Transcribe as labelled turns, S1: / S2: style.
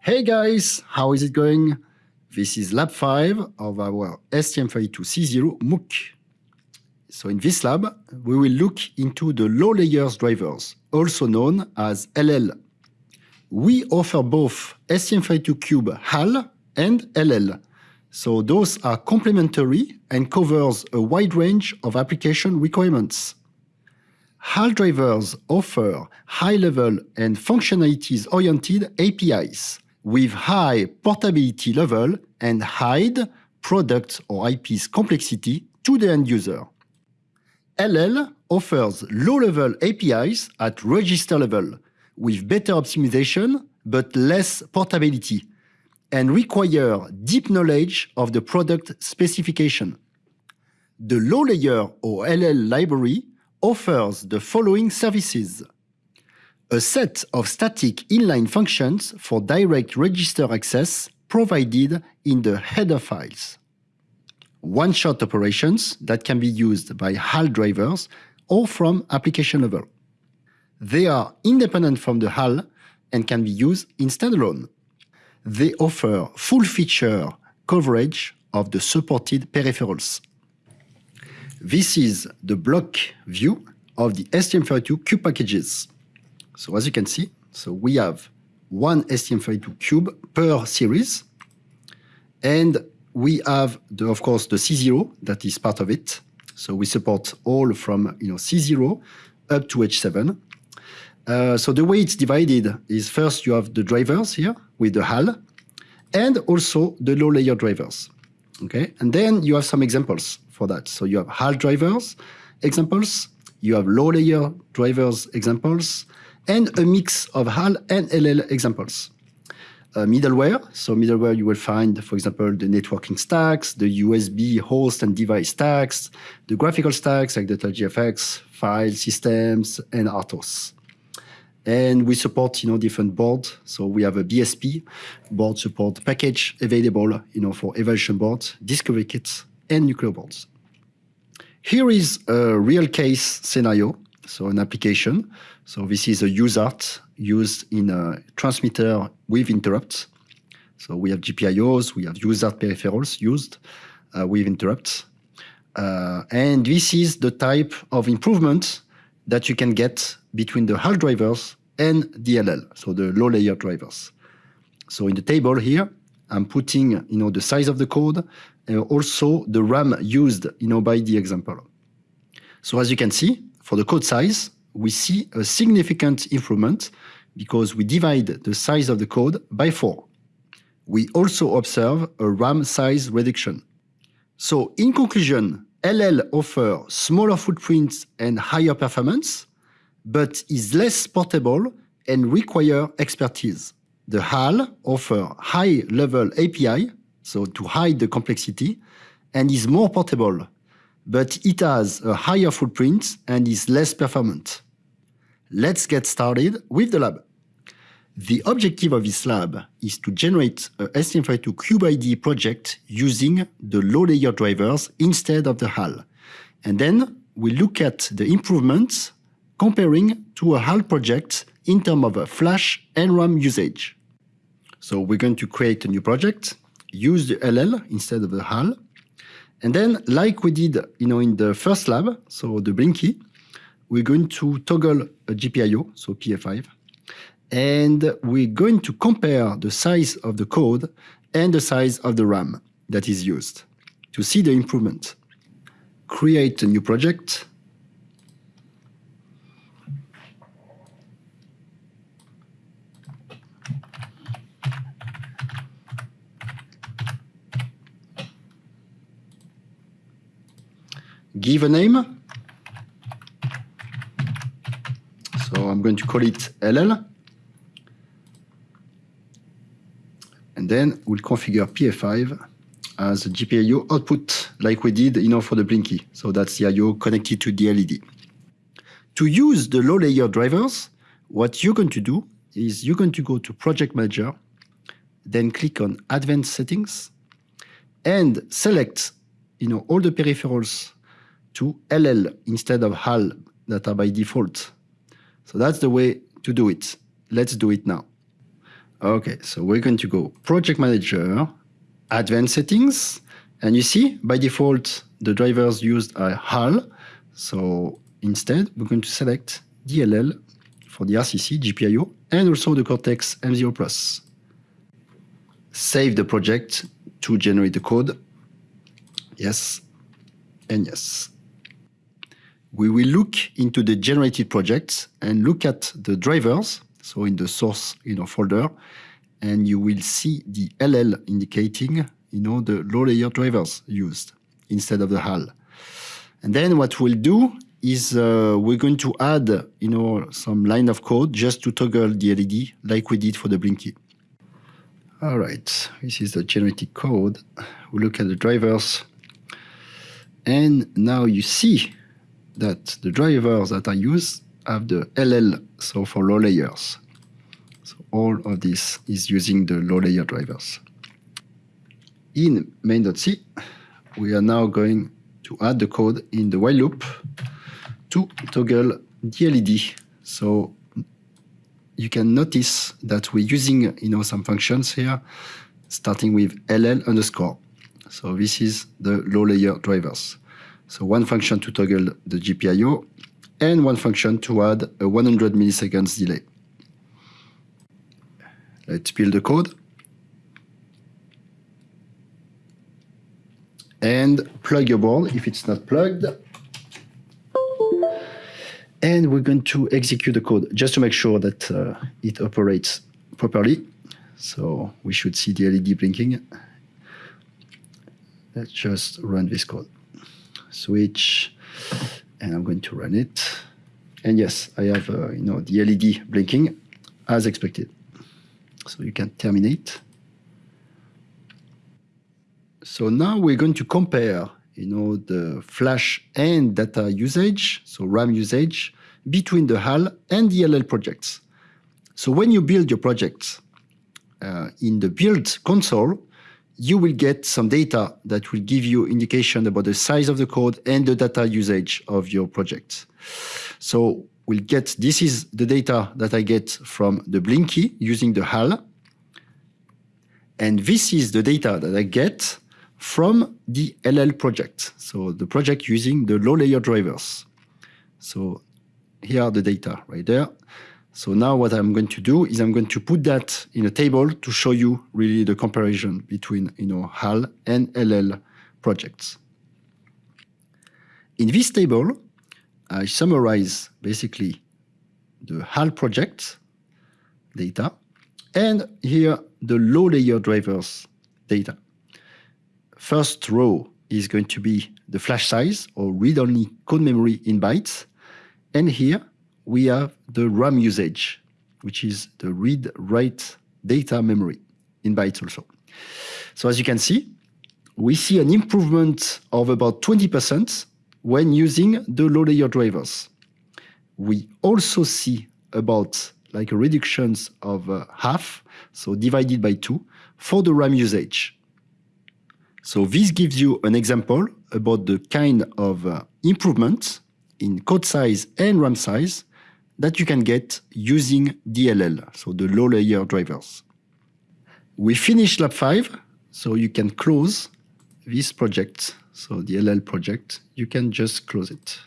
S1: Hey guys, how is it going? This is lab 5 of our STM32C0 MOOC. So in this lab, we will look into the low layers drivers, also known as LL. We offer both STM32Cube HAL and LL. So those are complementary and covers a wide range of application requirements. HAL drivers offer high-level and functionalities-oriented APIs with high portability level and hide product or IP's complexity to the end user. LL offers low-level APIs at register level with better optimization but less portability and require deep knowledge of the product specification. The low layer or LL library offers the following services. A set of static inline functions for direct register access provided in the header files. One-shot operations that can be used by HAL drivers or from application level. They are independent from the HAL and can be used in standalone they offer full feature coverage of the supported peripherals. This is the block view of the STM32 cube packages. So as you can see, so we have one STM32 cube per series, and we have, the, of course, the C0 that is part of it. So we support all from you know C0 up to H7. Uh, so the way it's divided is first you have the drivers here with the HAL, and also the low layer drivers. Okay, and then you have some examples for that. So you have HAL drivers examples, you have low layer drivers examples, and a mix of HAL and LL examples. Uh, middleware, so middleware you will find, for example, the networking stacks, the USB host and device stacks, the graphical stacks like the GFX, file systems, and RTOS. And we support, you know, different boards. So we have a BSP board support package available, you know, for evaluation boards, discovery kits, and Nucleo boards. Here is a real case scenario, so an application. So this is a USART used in a transmitter with interrupts. So we have GPIOs, we have USART peripherals used uh, with interrupts. Uh, and this is the type of improvement that you can get between the HAL drivers and the LL, so the low layer drivers. So in the table here, I'm putting you know, the size of the code and also the RAM used you know, by the example. So as you can see, for the code size, we see a significant improvement because we divide the size of the code by four. We also observe a RAM size reduction. So in conclusion, LL offer smaller footprints and higher performance, but is less portable and require expertise. The HAL offer high-level API, so to hide the complexity, and is more portable, but it has a higher footprint and is less performant. Let's get started with the lab. The objective of this lab is to generate a STM32 CubeIDE project using the low-layer drivers instead of the HAL. And then we look at the improvements comparing to a HAL project in terms of flash and RAM usage. So we're going to create a new project, use the LL instead of the HAL, and then like we did you know, in the first lab, so the Blinky, we're going to toggle a GPIO, so PA5, and we're going to compare the size of the code and the size of the RAM that is used to see the improvement. Create a new project. Give a name. So I'm going to call it LL. And then we'll configure PA5 as a GPIO output like we did you know, for the Blinky. So that's the IO connected to the LED. To use the low layer drivers, what you're going to do is you're going to go to Project Manager, then click on Advanced Settings, and select you know, all the peripherals to LL instead of HAL that are by default. So that's the way to do it. Let's do it now. Okay, so we're going to go Project Manager, Advanced Settings, and you see, by default, the drivers used are HAL. So instead, we're going to select the LL for the RCC, GPIO, and also the Cortex M0 Plus. Save the project to generate the code. Yes, and yes. We will look into the generated projects and look at the drivers, so in the source you know, folder, and you will see the LL indicating you know, the low layer drivers used instead of the HAL. And then what we'll do is uh, we're going to add you know, some line of code just to toggle the LED like we did for the Blinky. All right, this is the generated code. We look at the drivers. And now you see that the drivers that I use have the LL, so for low layers. So all of this is using the low layer drivers. In main.c, we are now going to add the code in the while loop to toggle the LED. So you can notice that we're using you know, some functions here, starting with LL underscore. So this is the low layer drivers. So one function to toggle the GPIO and one function to add a 100 milliseconds delay. Let's build the code. and plug your board if it's not plugged. And we're going to execute the code just to make sure that uh, it operates properly. So we should see the LED blinking. Let's just run this code. Switch, and I'm going to run it. And yes, I have uh, you know the LED blinking as expected. So you can terminate. So now we're going to compare, you know, the flash and data usage, so RAM usage, between the HAL and the LL projects. So when you build your projects uh, in the build console, you will get some data that will give you indication about the size of the code and the data usage of your project. So we'll get, this is the data that I get from the Blinky using the HAL. And this is the data that I get from the LL project. So the project using the low layer drivers. So here are the data right there. So now what I'm going to do is I'm going to put that in a table to show you really the comparison between you know, HAL and LL projects. In this table, I summarize basically the HAL project data and here the low layer drivers data first row is going to be the flash size or read-only code memory in bytes. And here we have the RAM usage, which is the read-write data memory in bytes also. So as you can see, we see an improvement of about 20% when using the low layer drivers. We also see about like a reductions of uh, half, so divided by two, for the RAM usage. So this gives you an example about the kind of uh, improvements in code size and RAM size that you can get using the LL, so the low layer drivers. We finished lab 5, so you can close this project, so the LL project, you can just close it.